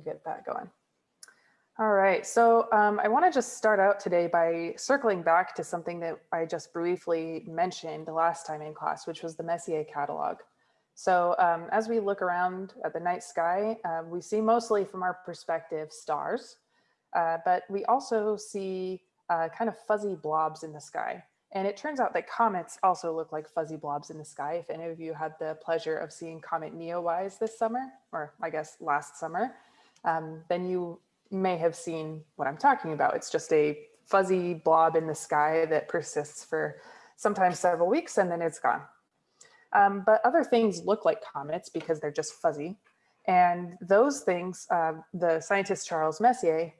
get that going. All right, so um, I want to just start out today by circling back to something that I just briefly mentioned last time in class, which was the Messier catalog. So um, as we look around at the night sky, uh, we see mostly from our perspective stars, uh, but we also see uh, kind of fuzzy blobs in the sky. And it turns out that comets also look like fuzzy blobs in the sky. If any of you had the pleasure of seeing Comet Neowise this summer, or I guess last summer, um, then you may have seen what I'm talking about. It's just a fuzzy blob in the sky that persists for sometimes several weeks and then it's gone. Um, but other things look like comets because they're just fuzzy. And those things, uh, the scientist Charles Messier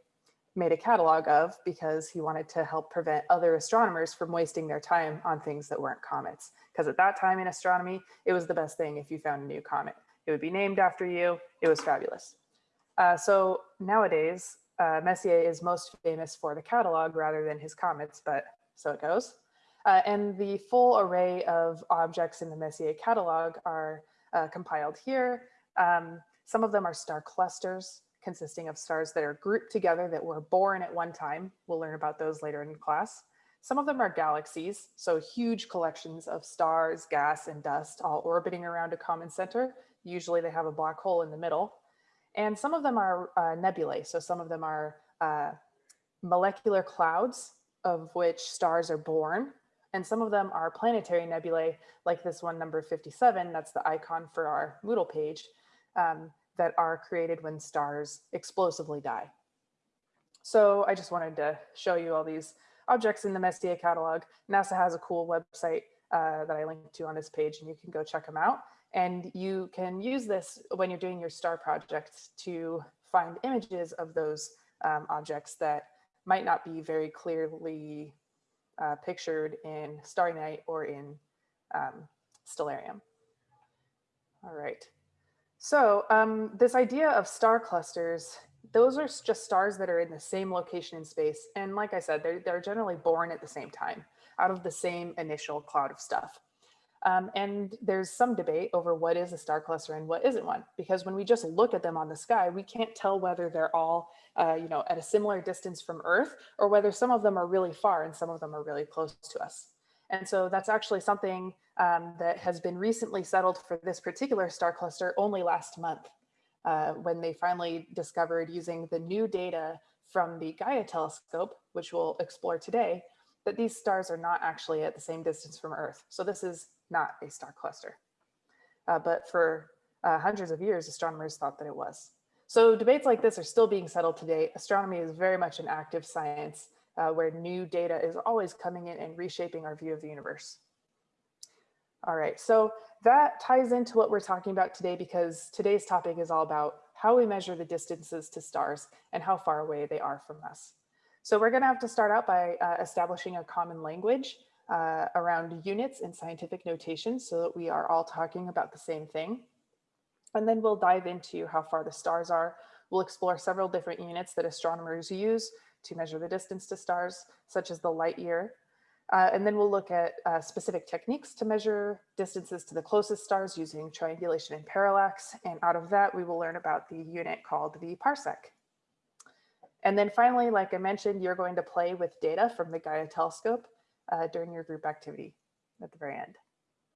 made a catalog of because he wanted to help prevent other astronomers from wasting their time on things that weren't comets. Because at that time in astronomy, it was the best thing if you found a new comet. It would be named after you. It was fabulous. Uh, so nowadays, uh, Messier is most famous for the catalog rather than his comets, but so it goes. Uh, and the full array of objects in the Messier catalog are uh, compiled here. Um, some of them are star clusters consisting of stars that are grouped together that were born at one time. We'll learn about those later in class. Some of them are galaxies, so huge collections of stars, gas, and dust all orbiting around a common center. Usually they have a black hole in the middle. And some of them are uh, nebulae, so some of them are uh, molecular clouds of which stars are born. And some of them are planetary nebulae, like this one, number 57, that's the icon for our Moodle page. Um, that are created when stars explosively die. So I just wanted to show you all these objects in the Messier catalog. NASA has a cool website uh, that I linked to on this page and you can go check them out. And you can use this when you're doing your star project to find images of those um, objects that might not be very clearly uh, pictured in Starry Night or in um, Stellarium. All right. So um, this idea of star clusters, those are just stars that are in the same location in space. And like I said, they're, they're generally born at the same time out of the same initial cloud of stuff. Um, and there's some debate over what is a star cluster and what isn't one, because when we just look at them on the sky, we can't tell whether they're all, uh, you know, at a similar distance from Earth or whether some of them are really far and some of them are really close to us. And so that's actually something um, that has been recently settled for this particular star cluster only last month, uh, when they finally discovered using the new data from the Gaia telescope, which we'll explore today, that these stars are not actually at the same distance from Earth. So this is not a star cluster. Uh, but for uh, hundreds of years, astronomers thought that it was. So debates like this are still being settled today. Astronomy is very much an active science uh, where new data is always coming in and reshaping our view of the universe. All right, so that ties into what we're talking about today because today's topic is all about how we measure the distances to stars and how far away they are from us. So we're gonna have to start out by uh, establishing a common language uh, around units and scientific notation so that we are all talking about the same thing. And then we'll dive into how far the stars are. We'll explore several different units that astronomers use to measure the distance to stars, such as the light year, uh, and then we'll look at uh, specific techniques to measure distances to the closest stars using triangulation and parallax. And out of that, we will learn about the unit called the parsec. And then finally, like I mentioned, you're going to play with data from the Gaia telescope uh, during your group activity at the very end.